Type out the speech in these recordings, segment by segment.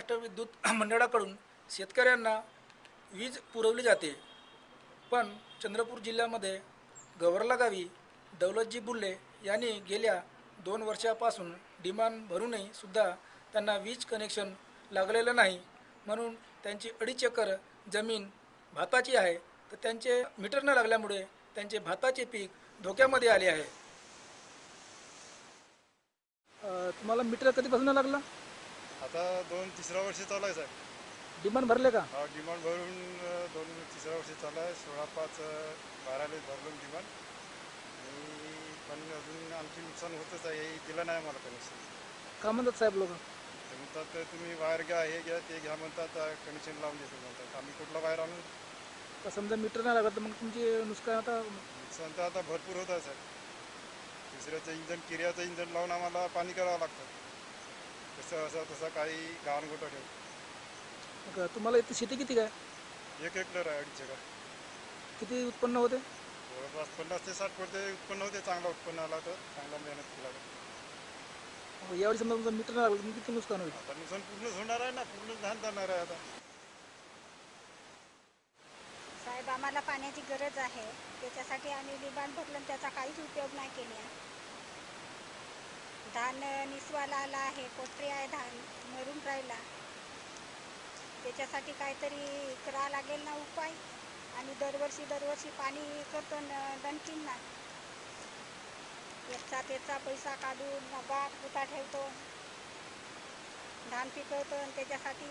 महाराष्ट्र विद्युत मंडळाकडून शेतकऱ्यांना वीज पुरवली जाते. पण चंद्रपूर जिल्ह्यामध्ये गवरला गावी दौलतजी बुल्ले यांनी गेल्या दोन वर्षापासून डिमांड भरूनही सुद्धा त्यांना वीज कनेक्शन लागलेलं नाही. म्हणून त्यांची अडीच एकर जमीन भाताची आहे. तर त्यांचे मीटर न लागल्यामुळे त्यांचे भाताचे पीक धोक्यामध्ये आले आहे. तुम्हाला मीटर कधीपासून लागला? आता दोन तिसऱ्या वर्षी चालू आहे साहेब. डिमांड भरले का? हा डिमांड भरून अं, दोन तिसऱ्या वर्षी चालू आहे. सोळा पाच अं, बाराला भरलो डिमांड. आणि पण अजून आमची नुकसान होतच आहे हे दिलं नाही आम्हाला कनेक्शन का म्हणतात साहेब लोक? ते म्हणतात तर तुम्ही वायर घ्या हे घ्या ते घ्या म्हणतात कनेक्शन लावून देतो म्हणतात. आम्ही कुठला वायर आणून का समजा मीटर नाही लागत तर मग तुमचे नुकसान आता नुकसान तर आता भरपूर होत आहे साहेब. दुसऱ्याचं इंजन किर्याचं इंजन लावून आम्हाला पाणी करावं लागतं. तसं असं तसं काही गहाण गोटा ठेव मग तुम्हाला इथे शेती किती काय? एक हेक्टर आहे अडीच एकर. किती उत्पन्न होते? जवळपास पन्नास ते साठ पडते उत्पन्न होते चांगला उत्पन्न आला तर चांगला मेहनत केला तर मग यावेळी समजा तुमचं मीटर नाही लागलं तर मग किती नुकसान होईल? आता नुकसान पूर्णच होणार आहे ना पूर्ण धान जाणार आहे आता. साहेब आम्हाला पाण्याची गरज आहे. त्याच्यासाठी आम्ही डिमांड भरलं आणि त्याचा काहीच उपयोग नाही केला. धान निसवाला आला आहे पोटरी आहे धान मरून राहिला. त्याच्यासाठी काहीतरी करावं लागेल ना उपाय? आणि दरवर्षी दरवर्षी पाणी करतो न दणकीन ना याचा त्याचा पैसा काढून बाप पुता ठेवतो. धान पिकवतो आणि त्याच्यासाठी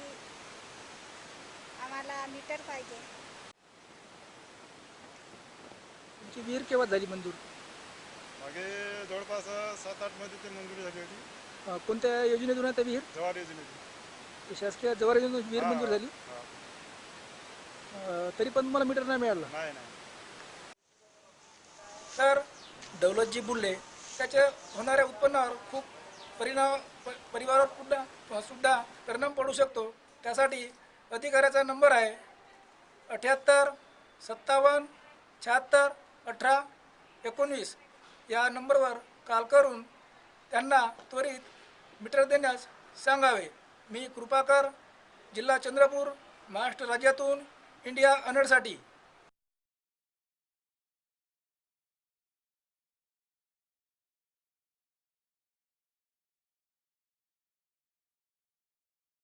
आम्हाला मीटर पाहिजे. तुमची विहीर केव्हा झाली मंजूर? मागे जवळपास सात आठमध्ये ते मंजुरी झाली होती. अं, कोणत्या योजनेतून आहे त्या विहीर? जवार योजनेची ते शासकीय जवार योजनेतून विहीर मंजूर झाली? हा. अं, तरी पण तुम्हाला मीटर नाही मिळालं? नाही नाही. तर दौलतजी बुल्ले त्याच्या होणाऱ्या उत्पन्नावर खूप परिणाम प परिवारावर सुद्धा सुद्धा परिणाम पडू शकतो. त्यासाठी अधिकाऱ्याचा नंबर आहे अठ्याहत्तर सत्तावन्न शहात्तर अठरा एकोणवीस. या नंबरवर कॉल करून त्यांना त्वरित मीटर देण्यास सांगावे. मी कृपाकर जिल्हा चंद्रपूर महाराष्ट्र राज्यातून इंडिया अनडसाठी